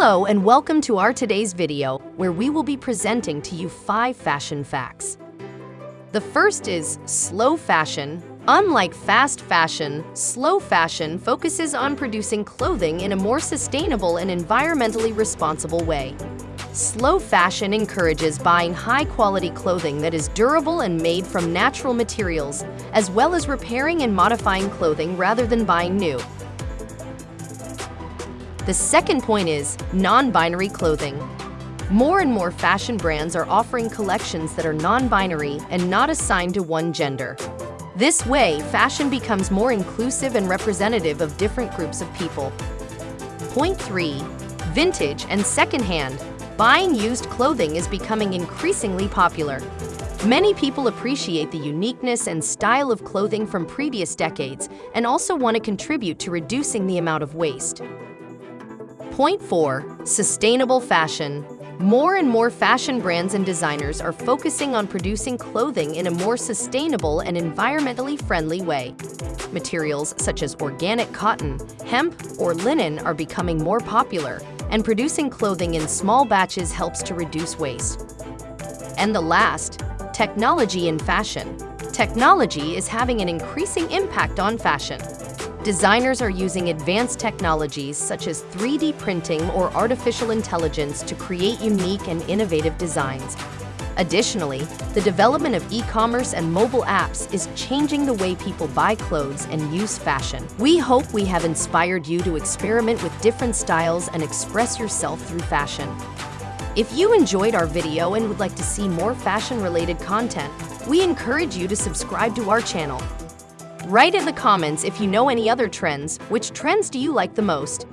Hello and welcome to our today's video where we will be presenting to you five fashion facts. The first is slow fashion. Unlike fast fashion, slow fashion focuses on producing clothing in a more sustainable and environmentally responsible way. Slow fashion encourages buying high-quality clothing that is durable and made from natural materials, as well as repairing and modifying clothing rather than buying new. The second point is non-binary clothing. More and more fashion brands are offering collections that are non-binary and not assigned to one gender. This way, fashion becomes more inclusive and representative of different groups of people. Point 3. Vintage and secondhand. Buying used clothing is becoming increasingly popular. Many people appreciate the uniqueness and style of clothing from previous decades and also want to contribute to reducing the amount of waste. Point 4. Sustainable fashion. More and more fashion brands and designers are focusing on producing clothing in a more sustainable and environmentally friendly way. Materials such as organic cotton, hemp, or linen are becoming more popular, and producing clothing in small batches helps to reduce waste. And the last, technology in fashion. Technology is having an increasing impact on fashion. Designers are using advanced technologies such as 3D printing or artificial intelligence to create unique and innovative designs. Additionally, the development of e-commerce and mobile apps is changing the way people buy clothes and use fashion. We hope we have inspired you to experiment with different styles and express yourself through fashion. If you enjoyed our video and would like to see more fashion-related content, we encourage you to subscribe to our channel Write in the comments if you know any other trends. Which trends do you like the most?